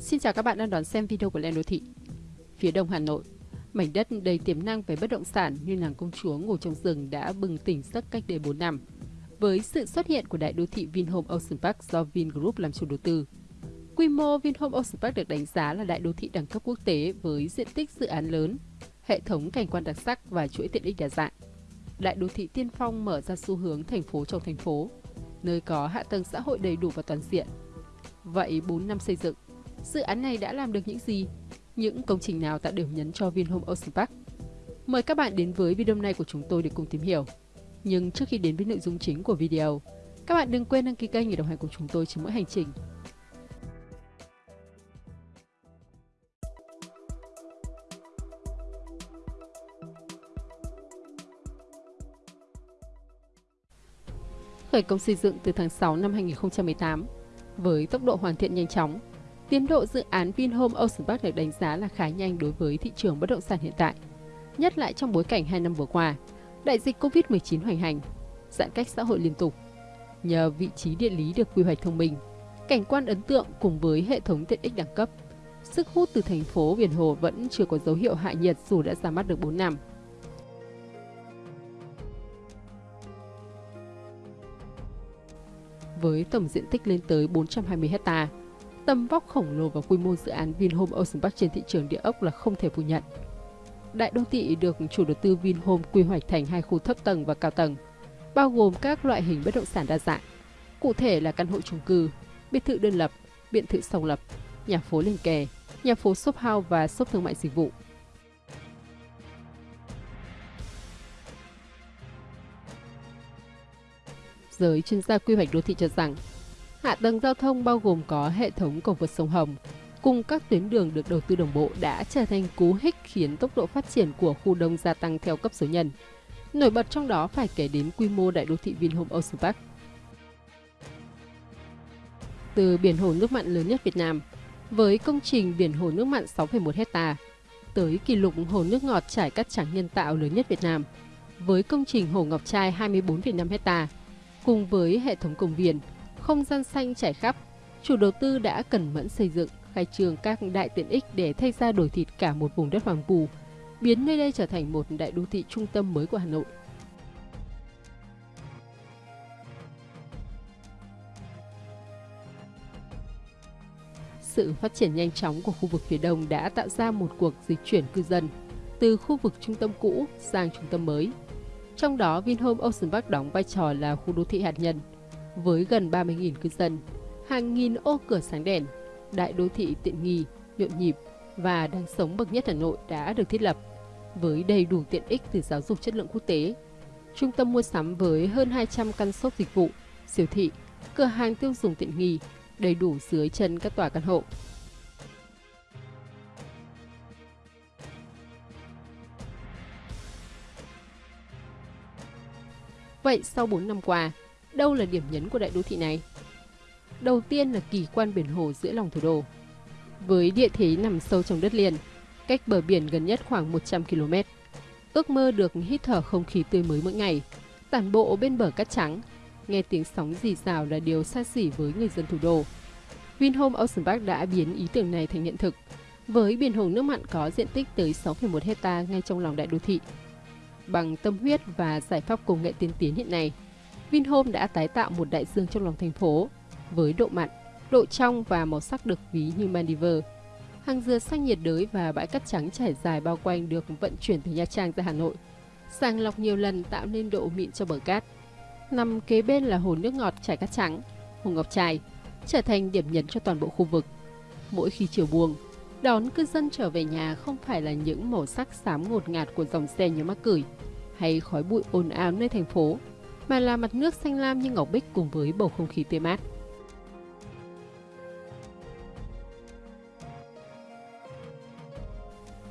Xin chào các bạn đang đón xem video của Lên Đô Thị. Phía đông Hà Nội, mảnh đất đầy tiềm năng về bất động sản như nàng công chúa ngủ trong rừng đã bừng tỉnh giấc cách đây 4 năm. Với sự xuất hiện của đại đô thị Vinhome Ocean Park do Vingroup làm chủ đầu tư, quy mô Vinhome Ocean Park được đánh giá là đại đô thị đẳng cấp quốc tế với diện tích dự án lớn, hệ thống cảnh quan đặc sắc và chuỗi tiện ích đa dạng. Đại đô thị tiên phong mở ra xu hướng thành phố trong thành phố, nơi có hạ tầng xã hội đầy đủ và toàn diện. Vậy 4 năm xây dựng, dự án này đã làm được những gì? Những công trình nào tạo điểm nhấn cho Vinhome Ocean Park? Mời các bạn đến với video này của chúng tôi để cùng tìm hiểu. Nhưng trước khi đến với nội dung chính của video, các bạn đừng quên đăng ký kênh để đồng hành cùng chúng tôi trên mỗi hành trình. Khởi công xây dựng từ tháng 6 năm 2018 với tốc độ hoàn thiện nhanh chóng, tiến độ dự án Vinhome Ocean Park được đánh giá là khá nhanh đối với thị trường bất động sản hiện tại, nhất lại trong bối cảnh 2 năm vừa qua, đại dịch Covid-19 hoành hành, giãn cách xã hội liên tục. Nhờ vị trí địa lý được quy hoạch thông minh, cảnh quan ấn tượng cùng với hệ thống tiện ích đẳng cấp, sức hút từ thành phố Biển Hồ vẫn chưa có dấu hiệu hạ nhiệt dù đã ra mắt được 4 năm. với tổng diện tích lên tới 420 hecta. Tầm vóc khổng lồ và quy mô dự án Vinhome Ocean Park trên thị trường địa ốc là không thể phủ nhận. Đại đô thị được chủ đầu tư Vinhome quy hoạch thành hai khu thấp tầng và cao tầng, bao gồm các loại hình bất động sản đa dạng. Cụ thể là căn hộ chung cư, biệt thự đơn lập, biệt thự song lập, nhà phố liền kề, nhà phố shop house và shop thương mại dịch vụ. giới chuyên gia quy hoạch đô thị cho rằng hạ tầng giao thông bao gồm có hệ thống cầu vượt sông Hồng cùng các tuyến đường được đầu tư đồng bộ đã trở thành cú hích khiến tốc độ phát triển của khu đông gia tăng theo cấp số nhân. Nổi bật trong đó phải kể đến quy mô đại đô thị Vinhome Ocean Park. Từ biển hồ nước mặn lớn nhất Việt Nam, với công trình biển hồ nước mặn 6,1 hecta, tới kỷ lục hồ nước ngọt trải cát trắng nhân tạo lớn nhất Việt Nam, với công trình hồ Ngọc Trai 24,5 hecta, Cùng với hệ thống công viên, không gian xanh trải khắp, chủ đầu tư đã cẩn mẫn xây dựng, khai trường các đại tiện ích để thay ra đổi thịt cả một vùng đất hoàng vu, biến nơi đây trở thành một đại đô thị trung tâm mới của Hà Nội. Sự phát triển nhanh chóng của khu vực phía đông đã tạo ra một cuộc dịch chuyển cư dân từ khu vực trung tâm cũ sang trung tâm mới, trong đó, Vinhome Ocean Park đóng vai trò là khu đô thị hạt nhân với gần 30.000 cư dân, hàng nghìn ô cửa sáng đèn, đại đô thị tiện nghi, nhộn nhịp và đang sống bậc nhất Hà Nội đã được thiết lập với đầy đủ tiện ích từ giáo dục chất lượng quốc tế. Trung tâm mua sắm với hơn 200 căn shop dịch vụ, siêu thị, cửa hàng tiêu dùng tiện nghi, đầy đủ dưới chân các tòa căn hộ. Vậy sau 4 năm qua, đâu là điểm nhấn của đại đô thị này? Đầu tiên là kỳ quan biển hồ giữa lòng thủ đô. Với địa thế nằm sâu trong đất liền, cách bờ biển gần nhất khoảng 100 km, ước mơ được hít thở không khí tươi mới mỗi ngày, tản bộ bên bờ cát trắng, nghe tiếng sóng rì rào là điều xa xỉ với người dân thủ đô. Vinhome Ocean Park đã biến ý tưởng này thành hiện thực, với biển hồ nước mặn có diện tích tới 6,1 hecta ngay trong lòng đại đô thị bằng tâm huyết và giải pháp công nghệ tiên tiến hiện nay. Vinhome đã tái tạo một đại dương trong lòng thành phố với độ mặn, độ trong và màu sắc được ví như Maldives. Hàng dừa xanh nhiệt đới và bãi cát trắng trải dài bao quanh được vận chuyển từ Nha Trang ra Hà Nội. Sàng lọc nhiều lần tạo nên độ mịn cho bờ cát. Nằm kế bên là hồ nước ngọt trải cát trắng, hồ Ngọc Trai, trở thành điểm nhấn cho toàn bộ khu vực. Mỗi khi chiều buông, đón cư dân trở về nhà không phải là những màu sắc xám ngột ngạt của dòng xe như mắc cười, hay khói bụi ồn ào nơi thành phố, mà là mặt nước xanh lam như ngọc bích cùng với bầu không khí tươi mát.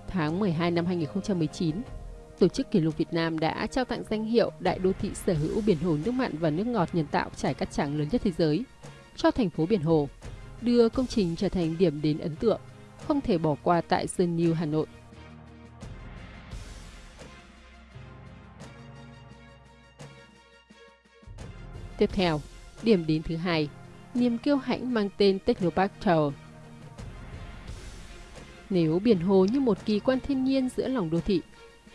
Tháng 12 năm 2019, Tổ chức Kỷ lục Việt Nam đã trao tặng danh hiệu Đại đô thị sở hữu biển hồ nước mặn và nước ngọt nhân tạo trải cát trắng lớn nhất thế giới cho thành phố Biển Hồ, đưa công trình trở thành điểm đến ấn tượng, không thể bỏ qua tại Sơn New Hà Nội. Tiếp theo, điểm đến thứ hai, niềm kiêu hãnh mang tên Technopark Tower. Nếu biển hồ như một kỳ quan thiên nhiên giữa lòng đô thị,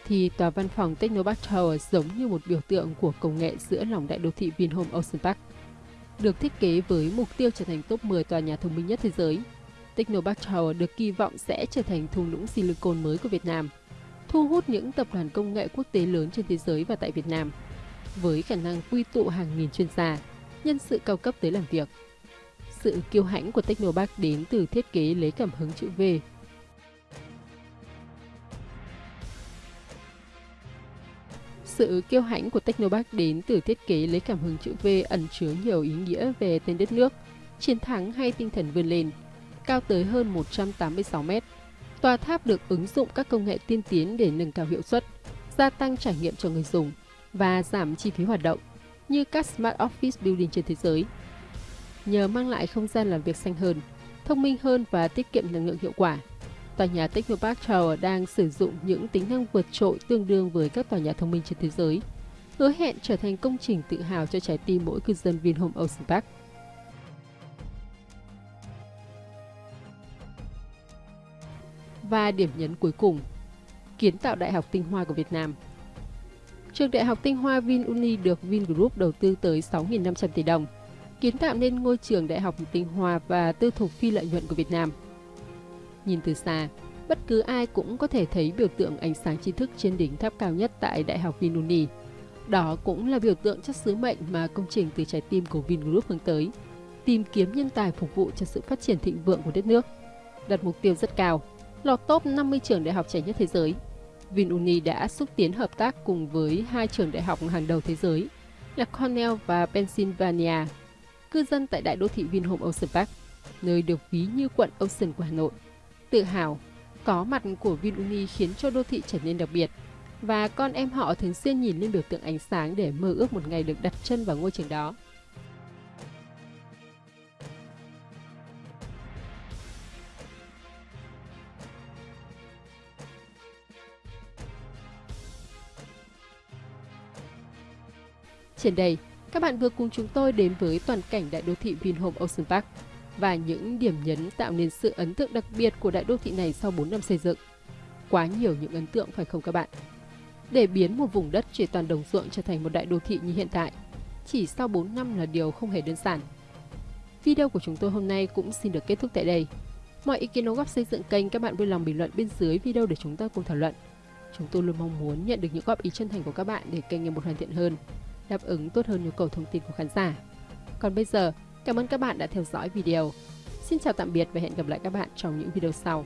thì tòa văn phòng Technopark Tower giống như một biểu tượng của công nghệ giữa lòng đại đô thị Vinhome Ocean Park. Được thiết kế với mục tiêu trở thành top 10 tòa nhà thông minh nhất thế giới, Technopark Tower được kỳ vọng sẽ trở thành thung lũng silicon mới của Việt Nam, thu hút những tập đoàn công nghệ quốc tế lớn trên thế giới và tại Việt Nam, với khả năng quy tụ hàng nghìn chuyên gia, nhân sự cao cấp tới làm việc. Sự kiêu hãnh của Technopark đến từ thiết kế lấy cảm hứng chữ V Sự kiêu hãnh của Technopark đến từ thiết kế lấy cảm hứng chữ V ẩn chứa nhiều ý nghĩa về tên đất nước, chiến thắng hay tinh thần vươn lên. Cao tới hơn 186 mét, tòa tháp được ứng dụng các công nghệ tiên tiến để nâng cao hiệu suất, gia tăng trải nghiệm cho người dùng và giảm chi phí hoạt động, như các Smart Office Building trên thế giới. Nhờ mang lại không gian làm việc xanh hơn, thông minh hơn và tiết kiệm năng lượng hiệu quả, tòa nhà Technopark Tower đang sử dụng những tính năng vượt trội tương đương với các tòa nhà thông minh trên thế giới, hứa hẹn trở thành công trình tự hào cho trái tim mỗi cư dân Vinhome Ocean Park. Và điểm nhấn cuối cùng, kiến tạo Đại học Tinh Hoa của Việt Nam. Trường Đại học Tinh Hoa VinUni được Vingroup đầu tư tới 6.500 tỷ đồng, kiến tạo nên ngôi trường Đại học Tinh Hoa và tư thục phi lợi nhuận của Việt Nam – Nhìn từ xa, bất cứ ai cũng có thể thấy biểu tượng ánh sáng tri thức trên đỉnh tháp cao nhất tại Đại học Vinuni. Đó cũng là biểu tượng cho sứ mệnh mà công trình từ trái tim của Vingroup hướng tới, tìm kiếm nhân tài phục vụ cho sự phát triển thịnh vượng của đất nước. Đặt mục tiêu rất cao, lọt top 50 trường đại học trẻ nhất thế giới. VinUni đã xúc tiến hợp tác cùng với hai trường đại học hàng đầu thế giới là Cornell và Pennsylvania, cư dân tại đại đô thị Vinhome Ocean Park, nơi được ví như quận Ocean của Hà Nội tự hào. Có mặt của VinUni khiến cho đô thị trở nên đặc biệt. Và con em họ thường xuyên nhìn lên biểu tượng ánh sáng để mơ ước một ngày được đặt chân vào ngôi trường đó. Trên đây, các bạn vừa cùng chúng tôi đến với toàn cảnh đại đô thị Vinhome Ocean Park và những điểm nhấn tạo nên sự ấn tượng đặc biệt của đại đô thị này sau 4 năm xây dựng. Quá nhiều những ấn tượng phải không các bạn? Để biến một vùng đất chỉ toàn đồng ruộng trở thành một đại đô thị như hiện tại, chỉ sau 4 năm là điều không hề đơn giản. Video của chúng tôi hôm nay cũng xin được kết thúc tại đây. Mọi ý kiến đóng góp xây dựng kênh các bạn vui lòng bình luận bên dưới video để chúng ta cùng thảo luận. Chúng tôi luôn mong muốn nhận được những góp ý chân thành của các bạn để kênh ngày một hoàn thiện hơn, đáp ứng tốt hơn nhu cầu thông tin của khán giả. Còn bây giờ, Cảm ơn các bạn đã theo dõi video. Xin chào tạm biệt và hẹn gặp lại các bạn trong những video sau.